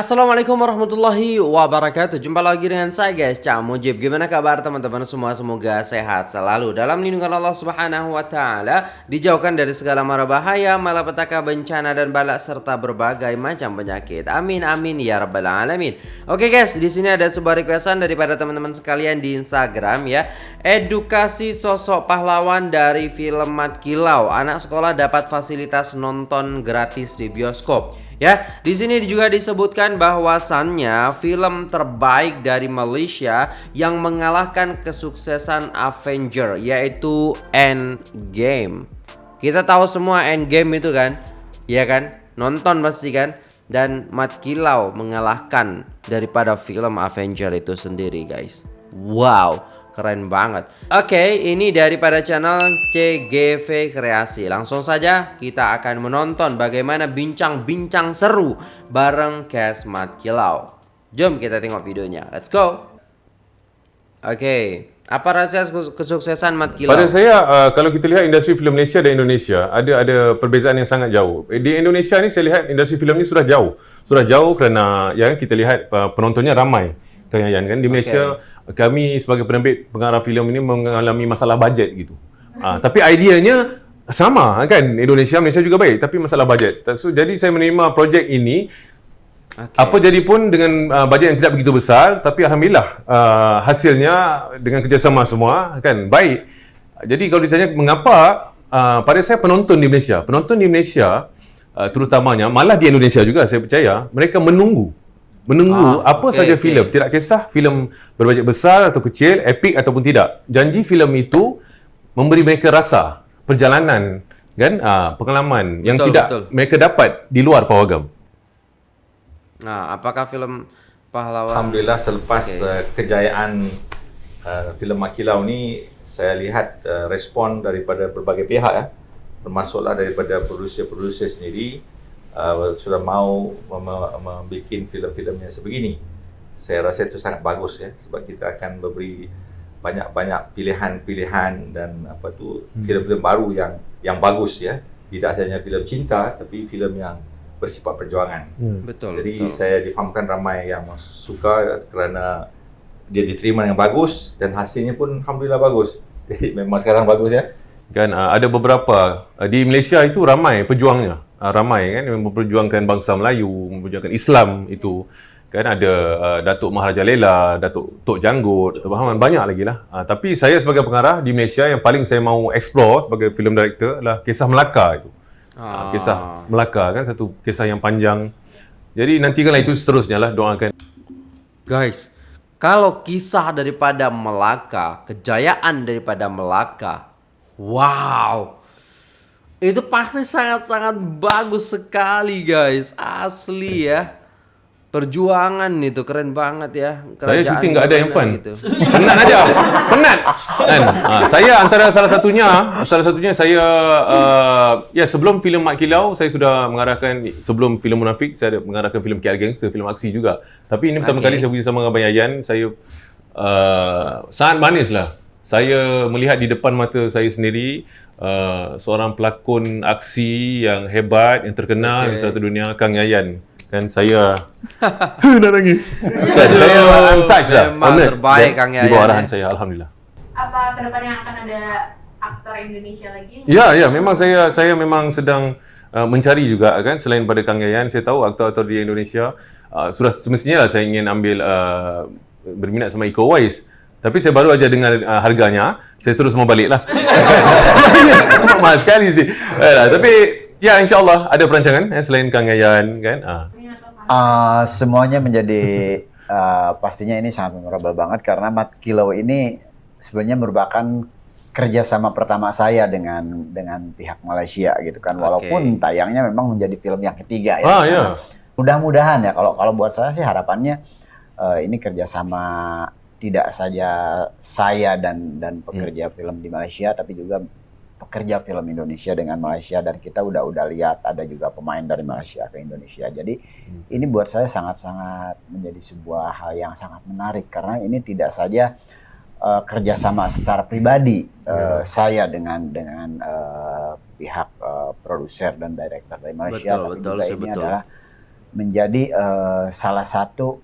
Assalamualaikum warahmatullahi wabarakatuh. Jumpa lagi dengan saya guys. Cak Mujib. Gimana kabar teman-teman? Semua Semoga sehat selalu. Dalam lindungan Allah subhanahu wa ta'ala Dijauhkan dari segala mara bahaya Malapetaka bencana dan balak Serta berbagai macam penyakit. Amin amin ya rabbal alamin. Oke guys di sini ada sebuah requestan Daripada teman-teman sekalian di Instagram ya. Edukasi sosok pahlawan dari film Mat Kilau. Anak sekolah dapat fasilitas nonton gratis di bioskop Ya, di sini juga disebutkan bahwasannya film terbaik dari Malaysia yang mengalahkan kesuksesan Avenger yaitu Endgame. Kita tahu semua Endgame itu kan, ya kan? Nonton pasti kan? Dan Mat Kilau mengalahkan daripada film Avenger itu sendiri, guys. Wow. Keren banget Oke ini daripada channel CGV Kreasi Langsung saja kita akan menonton bagaimana bincang-bincang seru Bareng Kesmat Kilau Jom kita tengok videonya Let's go Oke apa rahasia kesuksesan Mat Kilau? Pada saya, uh, kalau kita lihat industri filem Malaysia dan Indonesia, ada ada perbezaan yang sangat jauh. Di Indonesia ni saya lihat industri filem ni sudah jauh. Sudah jauh kerana ya kita lihat uh, penontonnya ramai. Yayan kan di Malaysia okay kami sebagai penerbit pengarah filem ini mengalami masalah bajet gitu. Ha, tapi ideanya sama kan Indonesia Malaysia juga baik tapi masalah bajet. So, jadi saya menerima projek ini okay. apa jadi pun dengan uh, bajet yang tidak begitu besar tapi alhamdulillah uh, hasilnya dengan kerjasama semua kan baik. Jadi kalau ditanya mengapa uh, pada saya penonton di Malaysia, penonton di Malaysia uh, terutamanya malah di Indonesia juga saya percaya mereka menunggu menunggu ah, apa okay, saja okay. filem. Tidak kisah filem berbajet besar atau kecil epic ataupun tidak. Janji filem itu memberi mereka rasa perjalanan kan? Uh, pengalaman betul, yang tidak betul. mereka dapat di luar pawagam nah apakah filem pahlawan? Alhamdulillah selepas okay. uh, kejayaan uh, filem makilau ni saya lihat uh, respon daripada berbagai pihak ya termasuklah daripada produser-produser sendiri uh, sudah mau membuat filem-filem yang sebegini. Saya rasa itu sangat bagus ya sebab kita akan memberi banyak-banyak pilihan-pilihan dan apa tu hmm. filem-filem baru yang yang bagus ya. Tidak sahaja filem cinta tapi filem yang bersifat perjuangan. Hmm. Betul. Jadi betul. saya difahamkan ramai yang suka kerana dia diterima yang bagus dan hasilnya pun alhamdulillah bagus. Jadi memang sekarang bagus ya. Kan uh, ada beberapa uh, di Malaysia itu ramai pejuangnya uh, ramai kan yang memperjuangkan bangsa Melayu, memperjuangkan Islam itu kan ada uh, Datuk Maharaja Lela, Datuk Tok Janggut, Muhammad banyak lagi lah. Uh, tapi saya sebagai pengarah di Malaysia yang paling saya mau explore sebagai film director adalah kisah Melaka itu. Uh, kisah Melaka kan satu kisah yang panjang. Jadi nantikanlah itu seterusnya lah doakan. Guys, kalau kisah daripada Melaka, kejayaan daripada Melaka, wow, itu pasti sangat-sangat bagus sekali guys. Asli ya. Perjuangan itu keren banget ya. Kerajaan saya syuting nggak ada yang fun. Gitu. Penat aja. Penat. Kan? Ha, saya antara salah satunya, salah satunya saya uh, ya sebelum filem Mak Kilau saya sudah mengarahkan sebelum filem Munafik saya ada mengarahkan filem KL Gangster, filem aksi juga. Tapi ini pertama okay. kali saya bersama dengan Abang Yayan, saya uh, sangat manis lah. Saya melihat di depan mata saya sendiri uh, seorang pelakon aksi yang hebat yang terkenal okay. di satu dunia Kang Yayan. Kan saya. Nak nangis. Kan saya touch lah. memang terbaik Kang Yayan di bawah arahan saya Alhamdulillah. Apa kedepannya akan ada aktor Indonesia lagi? Ya ya memang saya saya memang sedang uh, mencari juga kan selain pada Kang Yayan. Saya tahu aktor-aktor di Indonesia uh, sudah semestinya lah saya ingin ambil uh, berminat sama Iko Wise tapi saya baru aja dengar uh, harganya, saya terus mau balik lah. Mahal sekali sih. Eh, tapi ya insya Allah ada perancangan eh, selain Kang Yayan kan. Uh. Uh, semuanya menjadi uh, pastinya ini sangat memorable banget karena Mat Kilo ini sebenarnya merupakan kerjasama pertama saya dengan dengan pihak Malaysia gitu kan walaupun okay. tayangnya memang menjadi film yang ketiga ya. Ah, iya. Mudah-mudahan ya kalau kalau buat saya sih harapannya uh, ini kerjasama tidak saja saya dan dan pekerja hmm. film di Malaysia tapi juga pekerja film Indonesia dengan Malaysia dan kita udah udah lihat ada juga pemain dari Malaysia ke Indonesia. Jadi hmm. ini buat saya sangat-sangat menjadi sebuah hal yang sangat menarik karena ini tidak saja uh, kerjasama secara pribadi uh, saya dengan dengan uh, pihak uh, produser dan director dari Malaysia, betul, tapi betul, juga ini betul. adalah menjadi eh, salah satu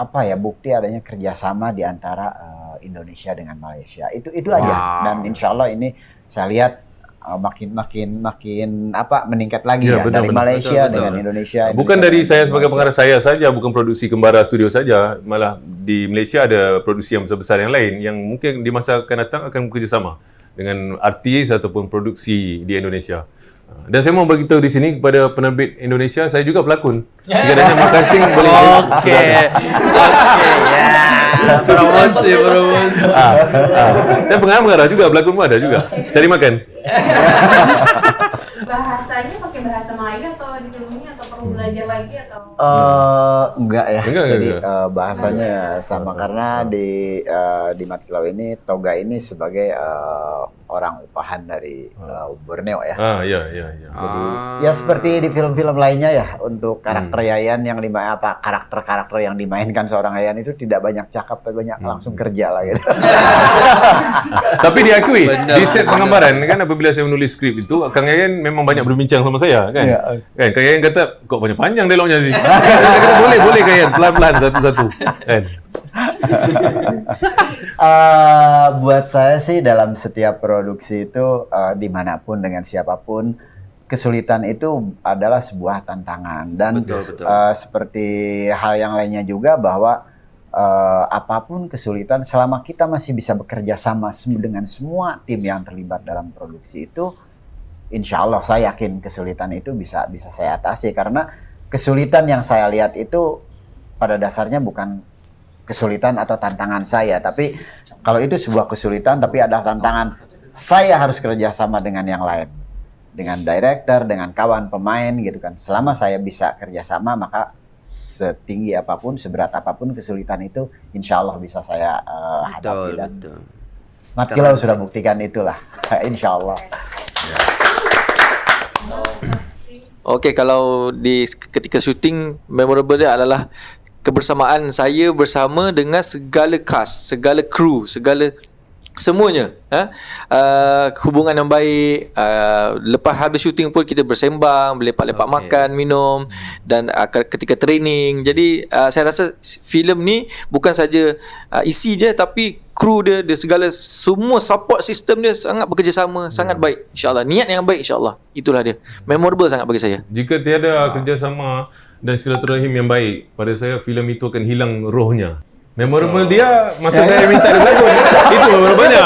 apa ya bukti adanya kerjasama di antara eh, Indonesia dengan Malaysia. Itu itu aja. Wow. Dan insya Allah ini saya lihat eh, makin makin makin apa meningkat lagi Ya, ya, benar, dari benar. Malaysia Betul, betul. dengan Indonesia. Bukan Indonesia dari saya sebagai pengarah saya saja, bukan produksi Kembara Studio saja, malah di Malaysia ada produksi yang besar-besar yang lain yang mungkin di masa akan datang akan bekerjasama dengan artis ataupun produksi di Indonesia. Dan saya mau beritahu di sini kepada penerbit Indonesia, saya juga pelakon. Sekiranya mau casting boleh. Oke, oke ya. Promosi, promosi. Ah, ah. Saya pengarah mengarah juga, pelakon pun ada juga. Cari makan. Bahasanya pakai bahasa Melayu atau di filmnya atau perlu belajar lagi atau? Eh, enggak ya. Enggak, Jadi enggak. eh, bahasanya sama karena di eh, di Matkilau ini Toga ini sebagai eh, orang upahan dari eh, Borneo ya. Ah, ya, ya, ya. Jadi Ah. ya seperti di film-film lainnya ya untuk karakter Yayan yang lima apa karakter-karakter yang dimainkan seorang Yayan itu tidak banyak cakap tapi banyak langsung kerja lah gitu. Tapi diakui Benar, di set benar. pengambaran kan apabila saya menulis skrip itu Kang Yayan memang banyak berbincang sama saya kan. Iya. Kan Kang Yayan kata kok banyak panjang dialognya sih. Boleh boleh Yayan pelan-pelan satu-satu. Eh, buat saya sih dalam setiap produksi itu eh, di mana pun dengan siapa pun kesulitan itu adalah sebuah tantangan dan Betul, betul. eh, seperti hal yang lainnya juga bahwa eh, apa pun kesulitan selama kita masih bisa bekerja sama dengan semua tim yang terlibat dalam produksi itu insya Allah saya yakin kesulitan itu bisa bisa saya atasi karena kesulitan yang saya lihat itu pada dasarnya bukan kesulitan atau tantangan saya tapi kalau itu sebuah kesulitan tapi ada tantangan saya harus kerjasama dengan yang lain. Dengan director dengan kawan pemain gitu kan. Selama saya bisa kerjasama maka setinggi apa pun seberat apa pun kesulitan itu insya Allah bisa saya eh, hadapi Betul, dan betul. Mat Kilau sudah buktikan itulah. Insya Allah Okey, kalau di ketika syuting memorable dia adalah kebersamaan saya bersama dengan segala cast, segala kru, segala semuanya ha? uh, hubungan yang baik uh, lepas habis syuting pun kita bersembang berlepak-lepak Okey. makan minum dan uh, ke- ketika training. Jadi uh, saya rasa filem ni bukan saja uh, isi je tapi kru dia dia segala semua support system dia sangat bekerjasama sangat baik. Insyaallah. Niat yang baik insyaallah. Itulah dia. Memorable sangat bagi saya. Jika tiada kerjasama dan silaturahim yang baik, pada saya filem itu akan hilang rohnya. Memorable dia masa saya minta dia berlakon. Itu memorable-nya.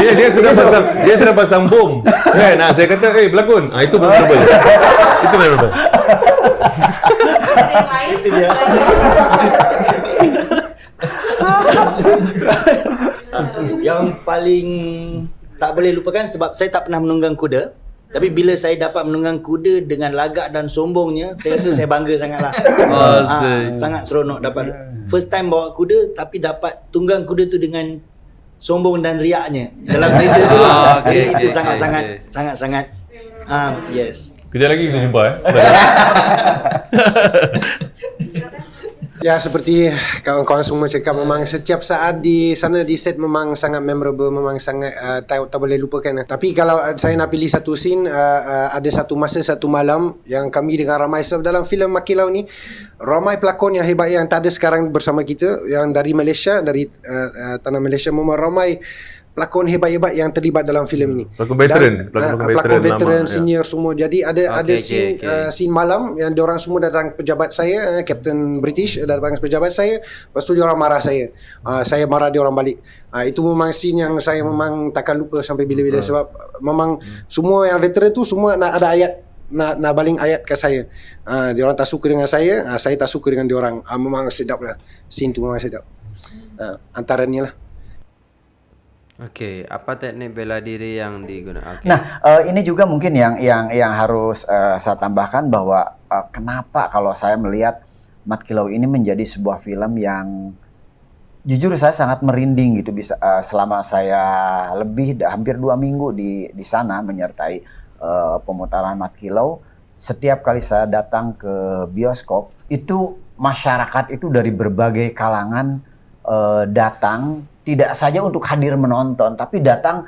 dia dia sudah pasang dia sudah pasang bom. Kan? Nah, saya kata, "Eh, berlakon." Ah, itu memorable. itu memorable. Yang lain? Yang paling tak boleh lupakan sebab saya tak pernah menunggang kuda. Tapi bila saya dapat menunggang kuda dengan lagak dan sombongnya, saya rasa saya bangga sangatlah. Oh, Ah, say. sangat seronok dapat first time bawa kuda tapi dapat tunggang kuda tu dengan sombong dan riaknya dalam cerita tu lah. Ah, okey, Jadi okey, itu sangat-sangat okey. sangat-sangat ah yes. Kejap lagi kita jumpa eh. Ya seperti kawan-kawan semua cakap memang setiap saat di sana di set memang sangat memorable memang sangat uh, tak, tak boleh lupakan. Tapi kalau uh, saya nak pilih satu scene uh, uh, ada satu masa satu malam yang kami dengan ramai sebab dalam filem Makilau ni ramai pelakon yang hebat yang tak ada sekarang bersama kita yang dari Malaysia dari uh, uh, tanah Malaysia memang ramai pelakon hebat-hebat yang terlibat dalam filem ini. Pelakon veteran, Dan, pelakon veteran pelakon lama, veteran ya. senior semua. Jadi ada Okey, ada okey, scene okey. uh, scene malam yang diorang semua datang pejabat saya, uh, Captain British uh, datang pejabat saya. Lepas tu diorang marah saya. Uh, saya marah diorang balik. Uh, itu memang scene yang saya memang takkan lupa sampai bila-bila Hmm. sebab memang semua yang veteran tu semua nak ada ayat nak nak baling ayat ke saya. Uh, diorang tak suka dengan saya, uh, saya tak suka dengan diorang. Uh, memang sedap lah. Scene tu memang sedap. Uh, antaranya lah. Okey, apa teknik bela diri yang digunakan? Okey. Nah, eh, ini juga mungkin yang yang yang harus eh, saya tambahkan bahwa eh, kenapa kalau saya melihat Mat Kilau ini menjadi sebuah film yang jujur saya sangat merinding gitu bisa eh, selama saya lebih hampir dua minggu di di sana menyertai eh, pemutaran Mat Kilau. Setiap kali saya datang ke bioskop itu masyarakat itu dari berbagai kalangan eh, datang tidak saja untuk hadir menonton tapi datang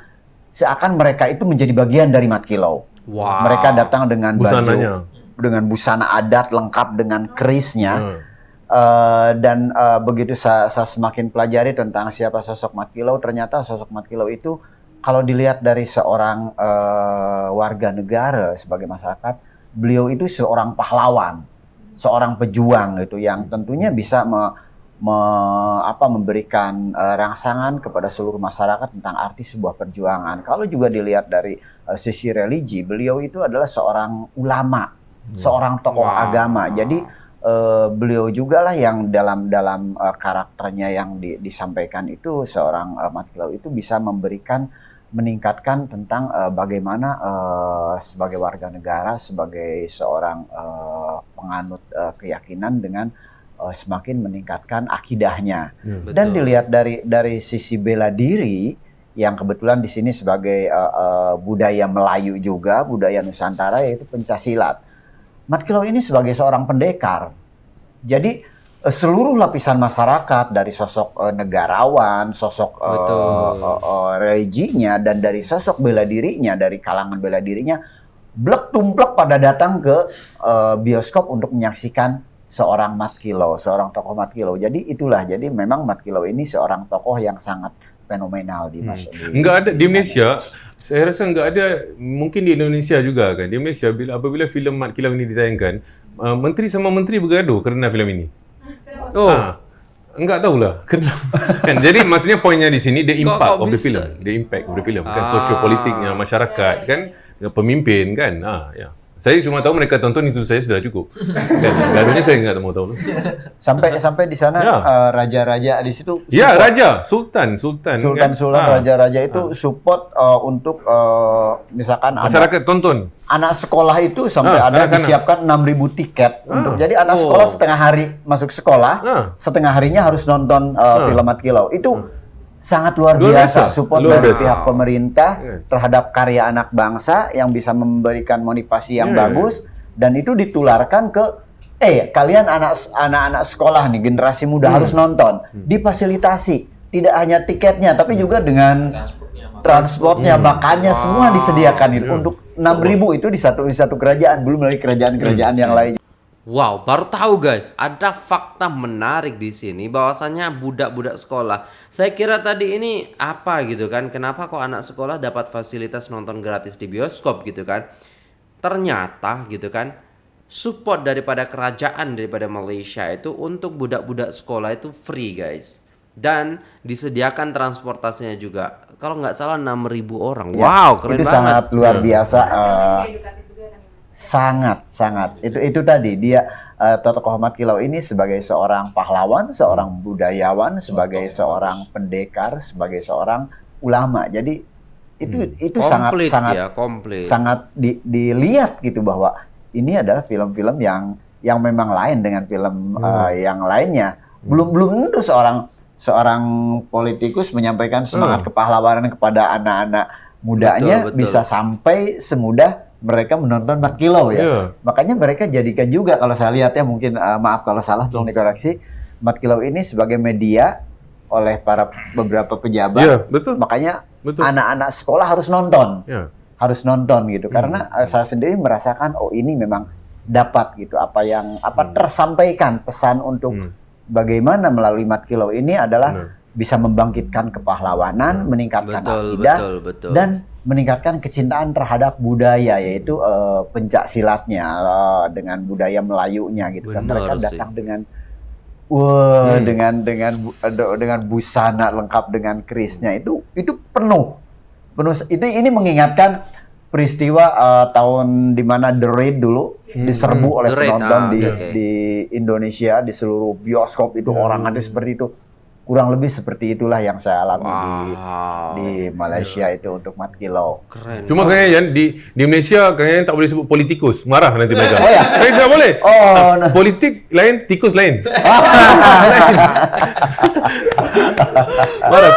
seakan mereka itu menjadi bagian dari Mat Kilau. Wow. Mereka datang dengan Busananya. baju dengan busana adat lengkap dengan kerisnya. Hmm. Eh, dan eh, begitu saya, saya semakin pelajari tentang siapa sosok Mat Kilau, ternyata sosok Mat Kilau itu kalau dilihat dari seorang eh, warga negara sebagai masyarakat, beliau itu seorang pahlawan, seorang pejuang gitu yang tentunya bisa me- me- apa, memberikan eh, rangsangan kepada seluruh masyarakat tentang arti sebuah perjuangan. Kalau juga dilihat dari eh, sisi religi, beliau itu adalah seorang ulama, seorang tokoh Wow. agama. Jadi eh, beliau juga lah yang dalam dalam eh, karakternya yang di- disampaikan itu seorang uh, Mat Kilau itu bisa memberikan meningkatkan tentang eh, bagaimana eh, sebagai warga negara sebagai seorang eh, penganut eh, keyakinan dengan eh, semakin meningkatkan akidahnya dan Betul. dilihat dari dari sisi bela diri yang kebetulan di sini sebagai eh, eh, budaya Melayu juga budaya Nusantara yaitu pencaksilat. Mat Kilau ini sebagai seorang pendekar. Jadi eh, seluruh lapisan masyarakat dari sosok eh, negarawan, sosok eh, Betul. eh, eh, religinya dan dari sosok bela dirinya dari kalangan bela dirinya blek tumplek pada datang ke eh, bioskop untuk menyaksikan seorang Mat Kilau, seorang tokoh Mat Kilau. Jadi itulah jadi memang Mat Kilau ini seorang tokoh yang sangat fenomenal di mas. di- Enggak ada di. Malaysia. Saya rasa enggak ada mungkin di Indonesia juga kan. Di Malaysia bila apabila filem Mat Kilau ini ditayangkan, uh, menteri sama menteri bergaduh kerana filem ini. Oh. Ah, enggak tahulah. Kan jadi maksudnya poinnya di sini the impact kok of the film, the impact of the film kan Ah. sosiopolitiknya masyarakat kan pemimpin kan. Ah ya. Saya cuma tahu mereka tonton itu saya sudah cukup. gaduhnya saya enggak mau tahu. Sampai sampai di sana Ya. eh, raja-raja di situ Ya, support. raja, sultan, sultan. Sultan kan? Sultan Ah. raja-raja itu support eh, untuk eh, misalkan ada Masyarakat tonton. anak sekolah itu sampai Ah, ada anak-anak. disiapkan 6000 tiket untuk jadi anak Oh. sekolah setengah hari masuk sekolah Ah. setengah harinya harus nonton uh, film Mat Kilau itu sangat luar, Luar biasa, biasa, support luar dari biasa. pihak pemerintah Iya. terhadap karya anak bangsa yang bisa memberikan motivasi yang Iya. bagus dan itu ditularkan ke eh kalian anak anak-anak sekolah nih generasi muda Hmm. harus nonton difasilitasi tidak hanya tiketnya tapi juga dengan transportnya makannya semua disediakan itu Iya. untuk 6000 itu di satu di satu kerajaan belum lagi kerajaan-kerajaan yang lain Wow, baru tahu guys, ada fakta menarik di sini bahwasannya budak-budak sekolah. Saya kira tadi ini apa gitu kan? Kenapa kok anak sekolah dapat fasilitas nonton gratis di bioskop gitu kan? Ternyata gitu kan, support daripada kerajaan daripada Malaysia itu untuk budak-budak sekolah itu free guys. Dan disediakan transportasinya juga. Kalau nggak salah 6.000 orang. Ya, wow, keren itu banget. sangat luar Ya. biasa kan sangat sangat. Itu itu tadi dia eh, Tokoh Ahmad Kilau ini sebagai seorang pahlawan seorang budayawan sebagai seorang pendekar sebagai seorang ulama. Jadi itu itu sangat komplit sangat ya, komplit. sangat di- dilihat gitu bahwa ini adalah film-film yang yang memang lain dengan film eh, yang lainnya. Belum belum tentu seorang seorang politikus menyampaikan semangat kepahlawanan kepada anak-anak mudanya Betul, betul. bisa sampai semudah mereka menonton 4 kilo ya. Iya. Makanya mereka jadikan juga kalau saya lihat ya mungkin eh, maaf kalau salah tolong dikoreksi 4 kilo ini sebagai media oleh para beberapa pejabat. Ya, betul. Makanya Betul. anak-anak sekolah harus nonton Ya. harus nonton gitu karena eh, saya sendiri merasakan oh ini memang dapat gitu apa yang apa tersampaikan pesan untuk Hmm. bagaimana melalui mat kilo ini adalah Benar. bisa membangkitkan kepahlawanan meningkatkan Betul, akidah betul, betul. dan meningkatkan kecintaan terhadap budaya yaitu eh, pencak silatnya eh, dengan budaya Melayunya gitu kan mereka sih. datang dengan wah Hmm. dengan dengan dengan busana lengkap dengan kerisnya itu itu penuh penuh itu ini mengingatkan peristiwa eh, tahun di mana The Raid dulu diserbu oleh Hmm. Raid, penonton ah, di oke. di Indonesia di seluruh bioskop itu orang ada seperti itu kurang lebih seperti itulah yang saya alami di Wow. di Malaysia itu untuk Mat Kilau. Keren. Cuma kayaknya Yan, di di Malaysia kayaknya tak boleh sebut politikus. Marah nanti mereka. Oh ya? Eh, tak boleh. Oh, nah. Politik lain, tikus lain. Marah.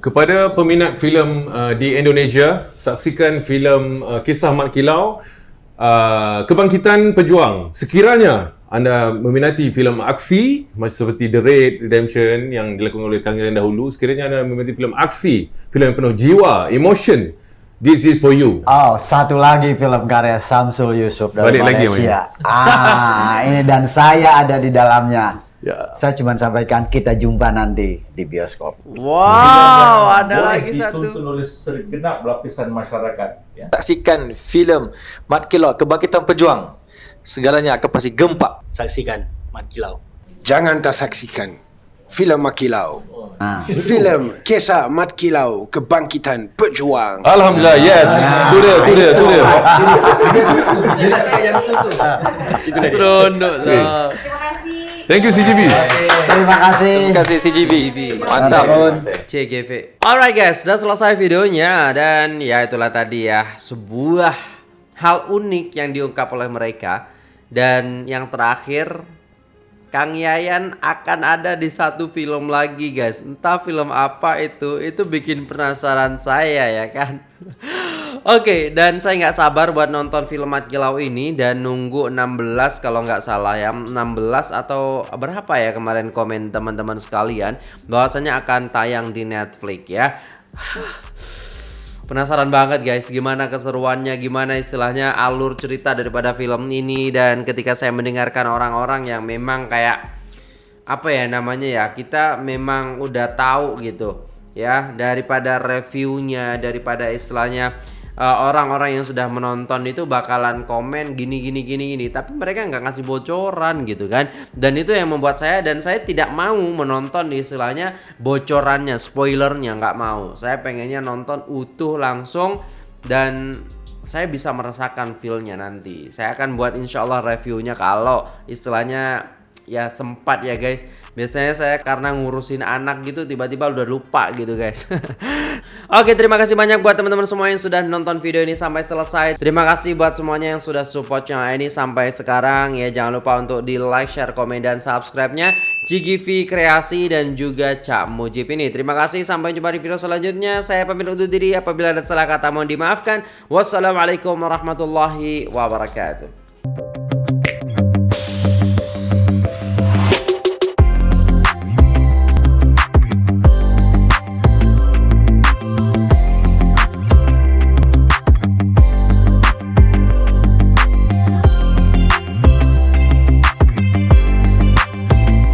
Kepada peminat filem uh, di Indonesia, saksikan filem uh, Kisah Mat Kilau uh, Kebangkitan Pejuang. Sekiranya anda meminati filem aksi macam seperti The Raid Redemption yang dilakukan oleh Kang Yan dahulu, sekiranya anda meminati filem aksi, filem yang penuh jiwa, emotion This is for you. Oh, satu lagi film karya Samsul Yusuf dari Balik lagi, Malaysia. ah, ini dan saya ada di dalamnya. Ya. Saya cuma sampaikan kita jumpa nanti di bioskop. Wow, ada Boleh lagi satu. oleh segenap lapisan masyarakat. Ya. Saksikan filem Mat Kilau Kebangkitan Pejuang. Segalanya akan pasti gempak. Saksikan Mat Kilau. Jangan tak saksikan filem Makilau. Ah. Filem kisah Mat Kilau Kebangkitan Pejuang. Alhamdulillah, yes. Tu dia, tu dia, tu dia. Dia nak cakap yang tu tu. Seronok lah. Terima kasih. Thank you CGV. Terima kasih. Terima kasih CGV. Mantap. CGV. Alright guys, sudah selesai videonya dan ya itulah tadi ya sebuah hal unik yang diungkap oleh mereka dan yang terakhir Kang Yayan akan ada di satu film lagi guys. Entah film apa itu Itu bikin penasaran saya ya kan? Oke dan saya nggak sabar buat nonton film Mat Kilau ini Dan nunggu 16 kalau nggak salah ya. 16 atau berapa ya kemarin komen teman-teman sekalian bahwasanya akan tayang di Netflix ya Penasaran banget guys gimana keseruannya, gimana istilahnya alur cerita daripada film ini. Dan ketika saya mendengarkan orang-orang yang memang kayak apa ya namanya ya, kita memang udah tahu gitu ya daripada reviewnya, daripada istilahnya eh, orang-orang yang sudah menonton itu bakalan komen gini gini gini gini. Tapi mereka nggak ngasih bocoran gitu kan. Dan itu yang membuat saya dan saya tidak mau menonton istilahnya bocorannya spoilernya nggak mau. Saya pengennya nonton utuh langsung dan saya bisa merasakan feelnya nanti. Saya akan buat insya Allah reviewnya kalau istilahnya ya sempat ya guys biasanya saya karena ngurusin anak gitu tiba-tiba udah lupa gitu guys. Oke terima kasih banyak buat teman-teman semua yang sudah nonton video ini sampai selesai. Terima kasih buat semuanya yang sudah support channel ini sampai sekarang ya. Jangan lupa untuk di like share komen dan subscribe nya GGV Kreasi dan juga Cak Mujib ini. Terima kasih sampai jumpa di video selanjutnya. Saya pamit undur diri. Apabila ada salah kata mohon dimaafkan. Wassalamualaikum warahmatullahi wabarakatuh